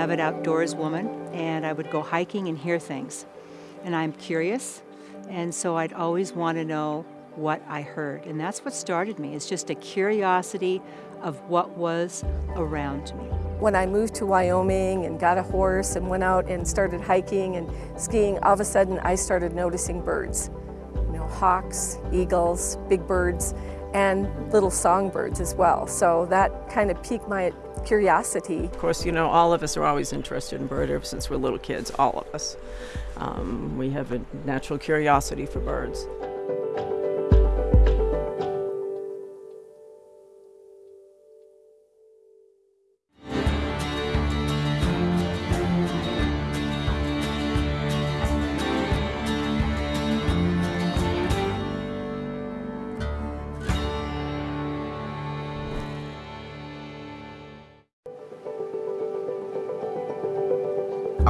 avid outdoors woman, and I would go hiking and hear things. And I'm curious, and so I'd always want to know what I heard. And that's what started me. It's just a curiosity of what was around me. When I moved to Wyoming and got a horse and went out and started hiking and skiing, all of a sudden I started noticing birds. You know, hawks, eagles, big birds, and little songbirds as well. So that kind of piqued my curiosity. Of course, you know, all of us are always interested in birds ever since we're little kids, all of us. Um, we have a natural curiosity for birds.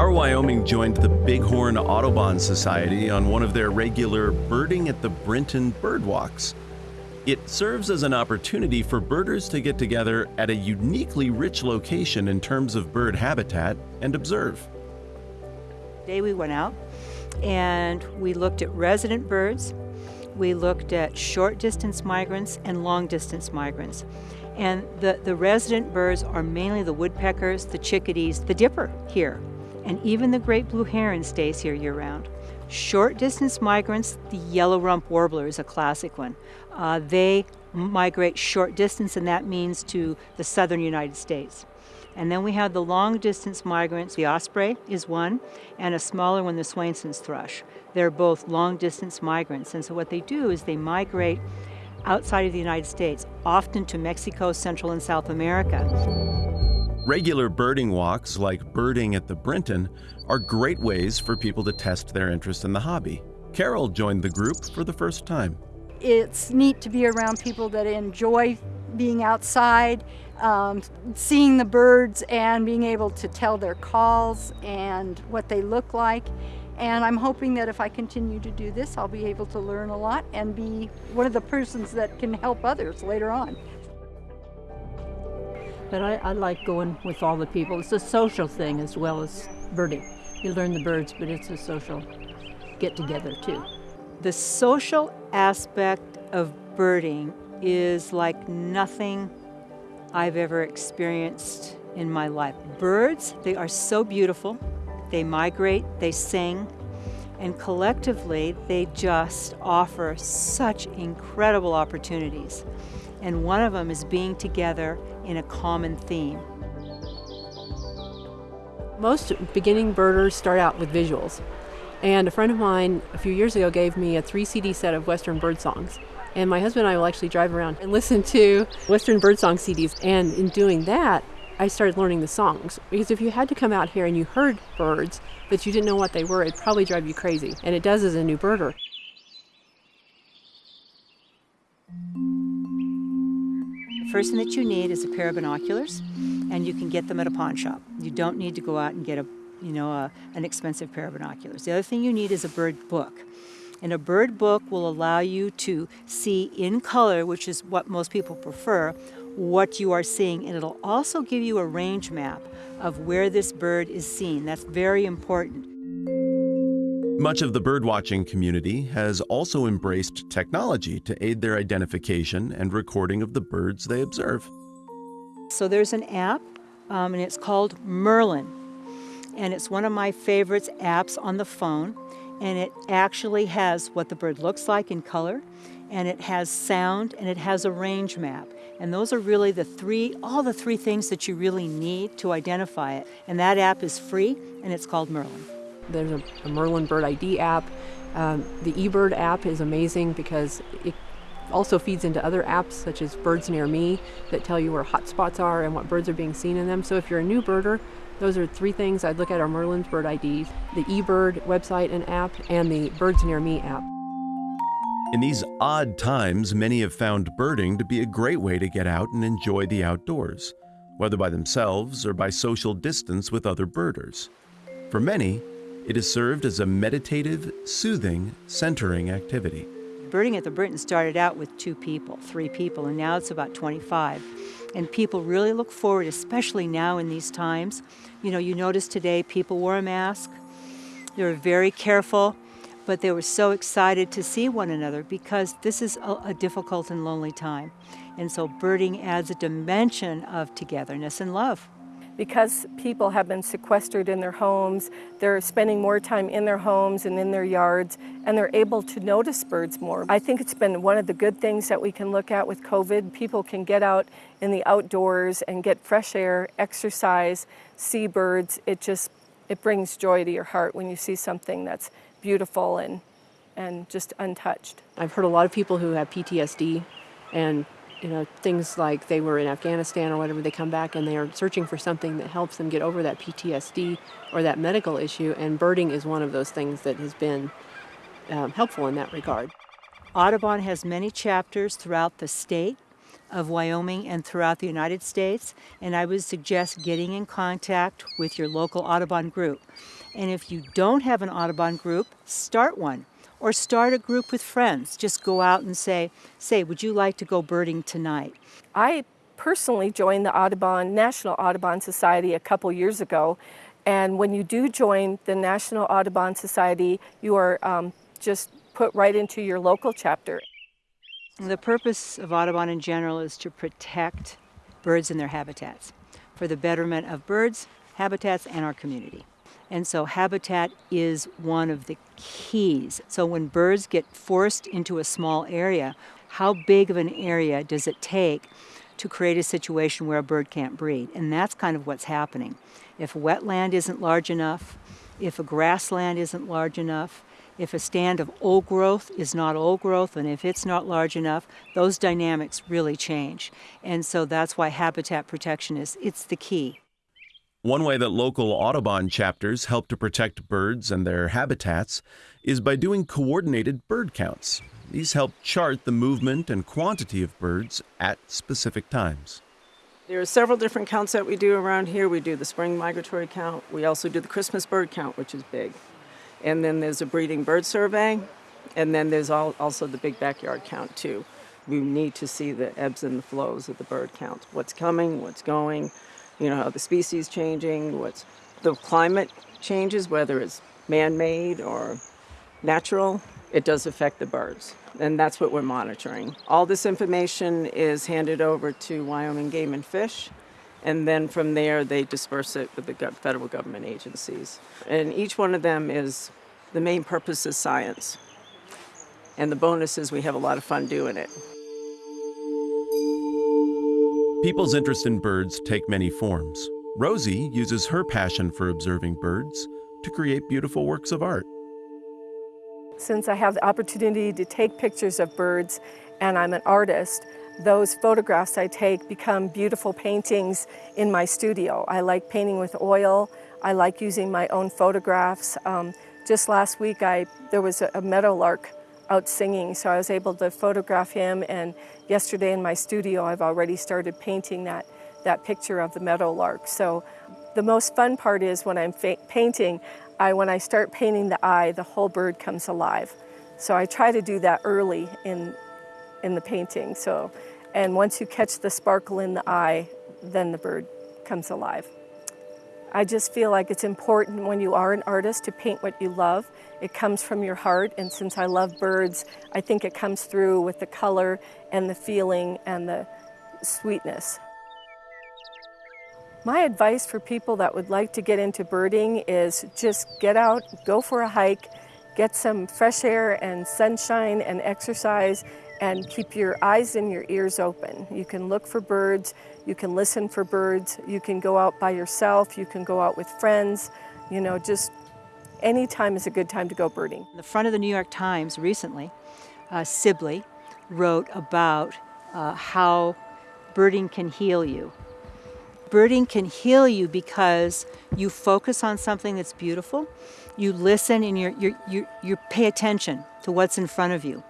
Our Wyoming joined the Bighorn Audubon Society on one of their regular Birding at the Brinton bird walks. It serves as an opportunity for birders to get together at a uniquely rich location in terms of bird habitat and observe. Today we went out and we looked at resident birds, we looked at short distance migrants and long distance migrants. And the, the resident birds are mainly the woodpeckers, the chickadees, the dipper here and even the great blue heron stays here year round. Short distance migrants, the yellow rump warbler is a classic one. Uh, they migrate short distance, and that means to the southern United States. And then we have the long distance migrants. The osprey is one, and a smaller one, the Swainson's thrush. They're both long distance migrants. And so what they do is they migrate outside of the United States, often to Mexico, Central and South America. Regular birding walks, like birding at the Brinton, are great ways for people to test their interest in the hobby. Carol joined the group for the first time. It's neat to be around people that enjoy being outside, um, seeing the birds and being able to tell their calls and what they look like. And I'm hoping that if I continue to do this, I'll be able to learn a lot and be one of the persons that can help others later on. But I, I, like going with all the people. It's a social thing as well as birding. You learn the birds, but it's a social get together too. The social aspect of birding is like nothing I've ever experienced in my life. Birds, they are so beautiful. They migrate, they sing, and collectively they just offer such incredible opportunities. And one of them is being together in a common theme. Most beginning birders start out with visuals. And a friend of mine a few years ago gave me a three CD set of Western bird songs. And my husband and I will actually drive around and listen to Western birdsong CDs. And in doing that, I started learning the songs. Because if you had to come out here and you heard birds, but you didn't know what they were, it'd probably drive you crazy. And it does as a new birder. First thing that you need is a pair of binoculars, and you can get them at a pawn shop. You don't need to go out and get a, you know, a, an expensive pair of binoculars. The other thing you need is a bird book. And a bird book will allow you to see in color, which is what most people prefer, what you are seeing. And it'll also give you a range map of where this bird is seen. That's very important. Much of the birdwatching community has also embraced technology to aid their identification and recording of the birds they observe. So there's an app, um, and it's called Merlin. And it's one of my favorites apps on the phone. And it actually has what the bird looks like in color, and it has sound, and it has a range map. And those are really the three, all the three things that you really need to identify it. And that app is free, and it's called Merlin. There's a, a Merlin Bird ID app. Um, the eBird app is amazing because it also feeds into other apps such as Birds Near Me that tell you where hotspots are and what birds are being seen in them. So if you're a new birder, those are three things I'd look at are Merlin's Bird IDs, the eBird website and app, and the Birds Near Me app. In these odd times, many have found birding to be a great way to get out and enjoy the outdoors, whether by themselves or by social distance with other birders. For many, it has served as a meditative, soothing, centering activity. Birding at the Brinton started out with two people, three people, and now it's about 25. And people really look forward, especially now in these times. You know, you notice today people wore a mask, they were very careful, but they were so excited to see one another because this is a, a difficult and lonely time. And so birding adds a dimension of togetherness and love because people have been sequestered in their homes, they're spending more time in their homes and in their yards, and they're able to notice birds more. I think it's been one of the good things that we can look at with COVID. People can get out in the outdoors and get fresh air, exercise, see birds. It just, it brings joy to your heart when you see something that's beautiful and, and just untouched. I've heard a lot of people who have PTSD and you know, things like they were in Afghanistan or whatever, they come back and they are searching for something that helps them get over that PTSD or that medical issue, and birding is one of those things that has been um, helpful in that regard. Audubon has many chapters throughout the state of Wyoming and throughout the United States, and I would suggest getting in contact with your local Audubon group. And if you don't have an Audubon group, start one or start a group with friends. Just go out and say, say, would you like to go birding tonight? I personally joined the Audubon National Audubon Society a couple years ago. And when you do join the National Audubon Society, you are um, just put right into your local chapter. The purpose of Audubon in general is to protect birds and their habitats for the betterment of birds, habitats, and our community. And so habitat is one of the keys. So when birds get forced into a small area, how big of an area does it take to create a situation where a bird can't breed? And that's kind of what's happening. If wetland isn't large enough, if a grassland isn't large enough, if a stand of old growth is not old growth, and if it's not large enough, those dynamics really change. And so that's why habitat protection is it's the key. One way that local Audubon chapters help to protect birds and their habitats is by doing coordinated bird counts. These help chart the movement and quantity of birds at specific times. There are several different counts that we do around here. We do the spring migratory count. We also do the Christmas bird count, which is big. And then there's a breeding bird survey. And then there's also the big backyard count, too. We need to see the ebbs and the flows of the bird count. What's coming, what's going, you know, how the species changing, what's the climate changes, whether it's man-made or natural, it does affect the birds. And that's what we're monitoring. All this information is handed over to Wyoming Game and Fish, and then from there they disperse it with the federal government agencies. And each one of them is, the main purpose is science. And the bonus is we have a lot of fun doing it. People's interest in birds take many forms. Rosie uses her passion for observing birds to create beautiful works of art. Since I have the opportunity to take pictures of birds and I'm an artist, those photographs I take become beautiful paintings in my studio. I like painting with oil. I like using my own photographs. Um, just last week, I, there was a, a meadowlark out singing, so I was able to photograph him. And yesterday in my studio, I've already started painting that, that picture of the meadowlark. So the most fun part is when I'm painting, I, when I start painting the eye, the whole bird comes alive. So I try to do that early in, in the painting. So, and once you catch the sparkle in the eye, then the bird comes alive. I just feel like it's important when you are an artist to paint what you love. It comes from your heart, and since I love birds, I think it comes through with the color and the feeling and the sweetness. My advice for people that would like to get into birding is just get out, go for a hike, get some fresh air and sunshine and exercise, and keep your eyes and your ears open. You can look for birds, you can listen for birds, you can go out by yourself, you can go out with friends, you know, just any time is a good time to go birding. The front of the New York Times recently, uh, Sibley wrote about uh, how birding can heal you. Birding can heal you because you focus on something that's beautiful, you listen and you you you pay attention to what's in front of you.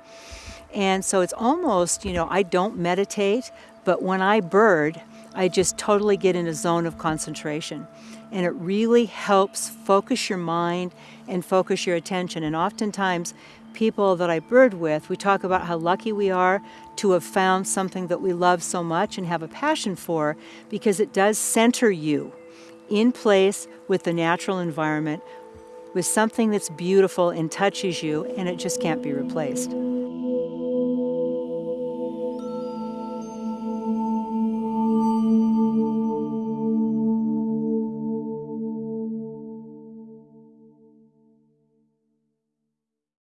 And so it's almost, you know, I don't meditate, but when I bird, I just totally get in a zone of concentration. And it really helps focus your mind and focus your attention. And oftentimes, people that I bird with, we talk about how lucky we are to have found something that we love so much and have a passion for because it does center you in place with the natural environment with something that's beautiful and touches you and it just can't be replaced.